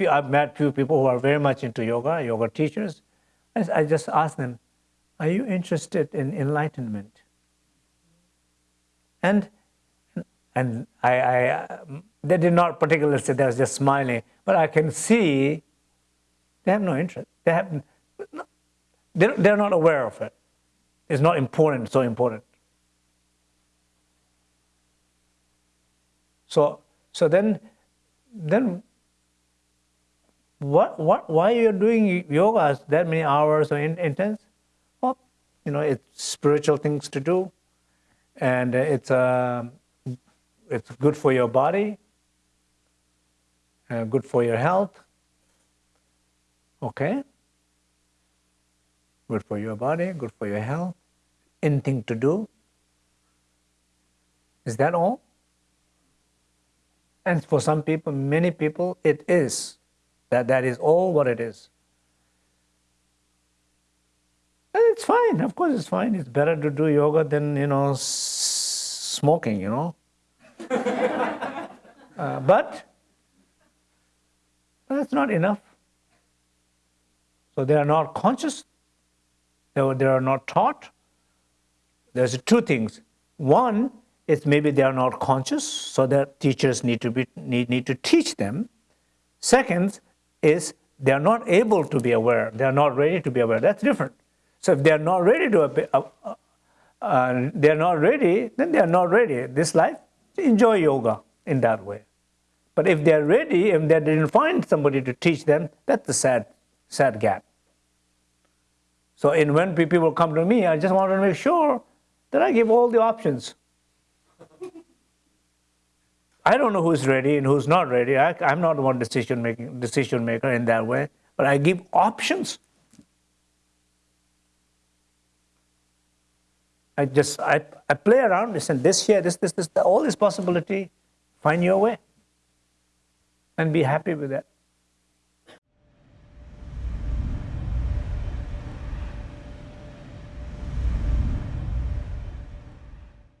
few, I've met few people who are very much into yoga, yoga teachers. I, just ask them, are you interested in enlightenment? And and I, I they did not particularly say they were just smiling, but I can see they have no interest. They have they're, they're not aware of it. It's not important, so important. So so then then what, what, why you're doing yoga that many hours or in, intense? Well, you know, it's spiritual things to do, and it's, uh, it's good for your body, uh, good for your health, okay? Good for your body, good for your health, anything to do. Is that all? And for some people, many people, it is. That, that is all what it is. And it's fine, of course it's fine. It's better to do yoga than, you know, smoking, you know. uh, but that's not enough. So they are not conscious, they are, they are not taught. There's two things. One is maybe they are not conscious, so that teachers need to, be, need, need to teach them. Second, is they are not able to be aware. They are not ready to be aware. That's different. So if they are not ready to, uh, uh, uh, they are not ready, then they are not ready. This life, enjoy yoga in that way. But if they are ready and they didn't find somebody to teach them, that's the sad, sad gap. So in when people come to me, I just want to make sure that I give all the options. I don't know who's ready and who's not ready. I, am not one decision making decision maker in that way, but I give options. I just I, I play around this and this here, this, this, this, all this possibility, find your way. And be happy with that.